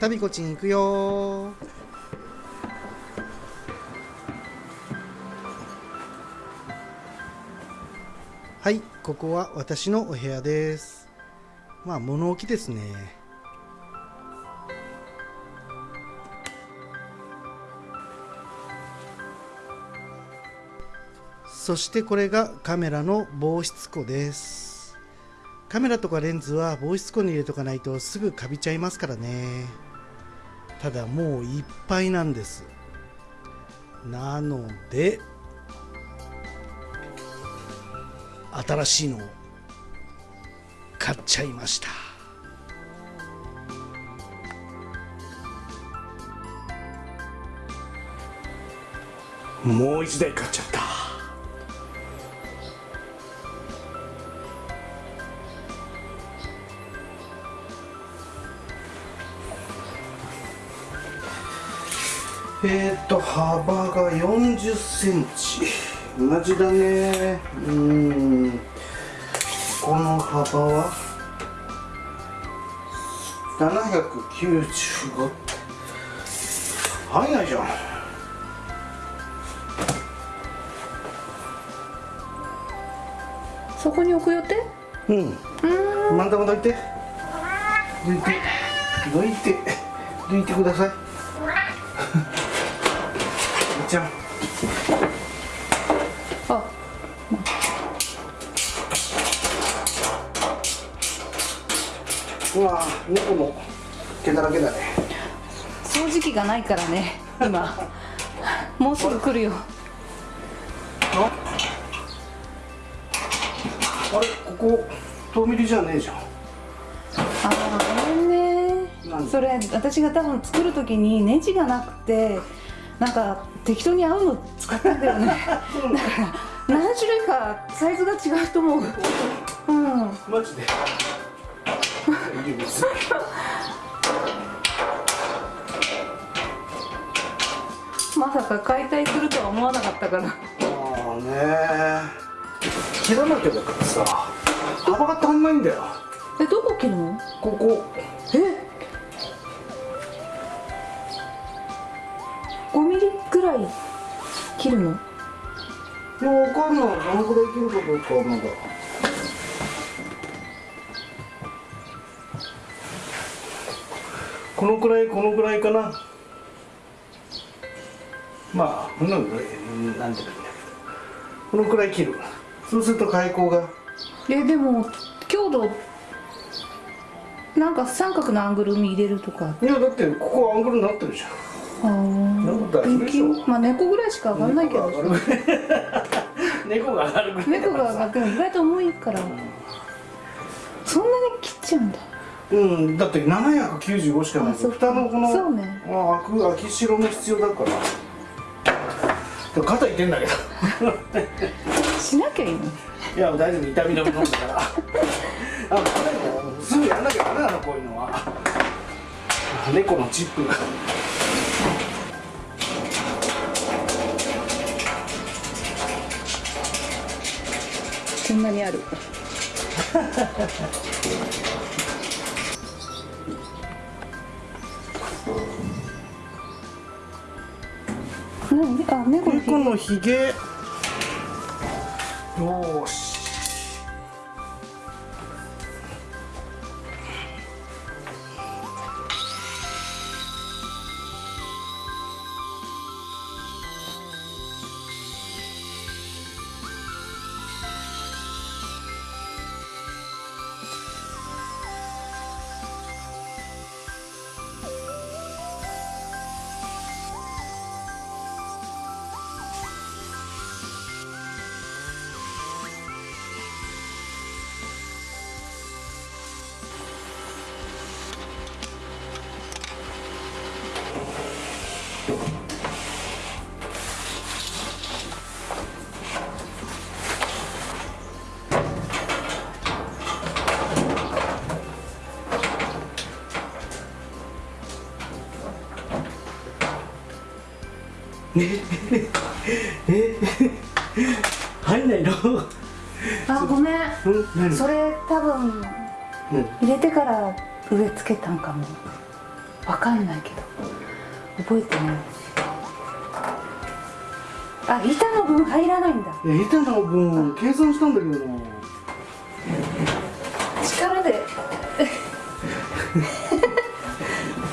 タビコチン行くよ。はいここは私のお部屋です。まあ物置ですね。そしてこれがカメラの防湿庫です。カメラとかレンズは防湿庫に入れとかないとすぐカビちゃいますからね。ただもういっぱいなんです。なので新しいのを買っちゃいました。もう一台買っちゃった。えっ、ー、と幅が40センチ。同じだね。うん。この幅は？795入んないじゃん。そこに置く予定？うん。うん。真ん中どいて。どいて。どいて。どいてくださいちゃんあうわ猫の毛だらけだね掃除機がないからね今もうすぐ来るよああれここ遠見りじゃねえじゃんああごめんねそれ私が多分作る時にネジがなくてなんか適当に合うの使ったんだよね。だから何種類かサイズが違うと思う。うん。マジで。まさか解体するとは思わなかったから。ああね切らなきゃだからさ幅が足んないんだよ。えどこ切るの？ここ。え？ミリぐらい切るの？いやわかんない。どのぐらい切るかどうかはまだ。このくらいこのぐらいかな。まあこのぐらいなんていうかこのくらい切る。そうすると開口が。えでも強度なんか三角のアングルに入れるとか。いやだってここアングルになってるじゃんまあ猫ぐらいしか上がんないけど。猫が上がるぐらい。猫が上がっても意外と重いから、そんなに切っちゃうんだ。うんだって795しかない。蓋のこのそうね。あ開く開き白も必要だから。でも肩いってんだけど。しなきゃいいの？いや大丈夫。痛み止め飲んだから。あこれすぐやんなきゃダメなのこういうのは。猫のチップがこんなにある。何 あ猫のひ。げ。よしえ入んないの？あごめん。それ多分入れてから上つけたんかも。わかんないけど覚えてない。あ板の分入らないんだ。いや板の分計算したんだけどな。力で。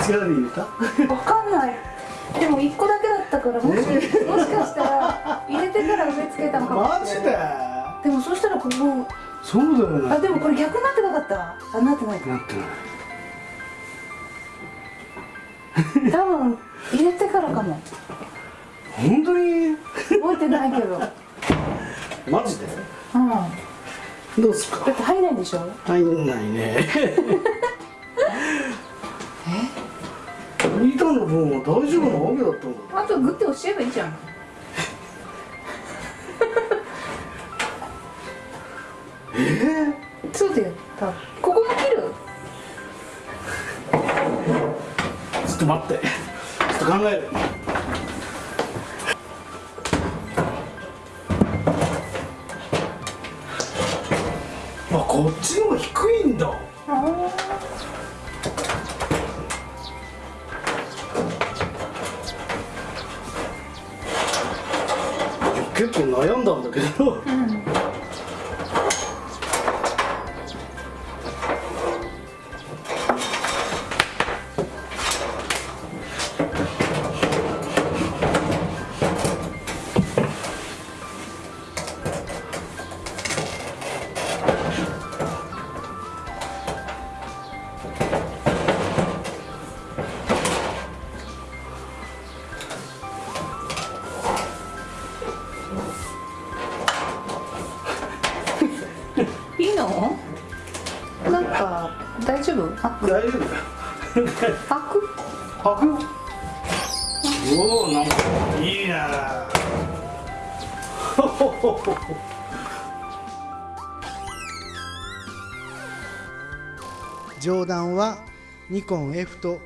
力で入れた？わかんない。でも1個だけだったからもし,、もしかしたら入れてから植え付けたのかも。マジで？でもそしたらここそうだよねあでもこれ逆になってなかった？あなってないか。なってない多分入れてからかも。本当に？覚えてないけど。マジで？うん。だどうすか？って入んないんでしょ？入んないね。板の分は大丈夫なわけだったんだあとグッて押しちゃえばいいじゃん。え？そうだよ多分と待って。ちょっと考える。あこっちの方低いんだ。結構悩んだんだけど。い大丈夫あ大丈夫だよ開く履くよおおなんかいいな。上段はニコン F と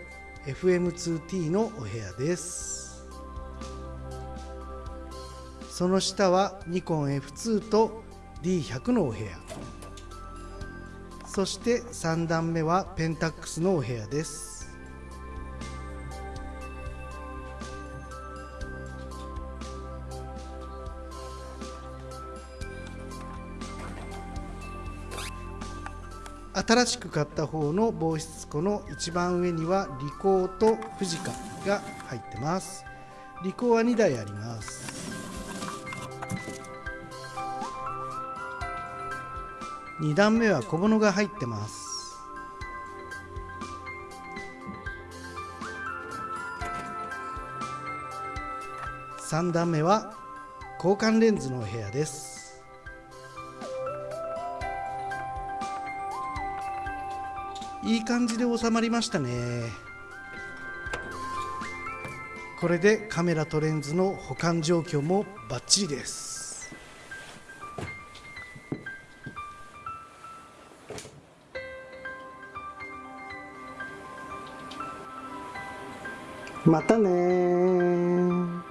FM2T のお部屋です。その下はニコン F2 と D100 のお部屋そして3段目はペンタックスのお部屋です。新しく買った方の防湿庫の一番上にはリコーとフジカが入ってます。リコーは2台あります。2段目は小物が入ってます。3段目は交換レンズのお部屋です。いい感じで収まりましたね。これでカメラとレンズの保管状況もバッチリです。またね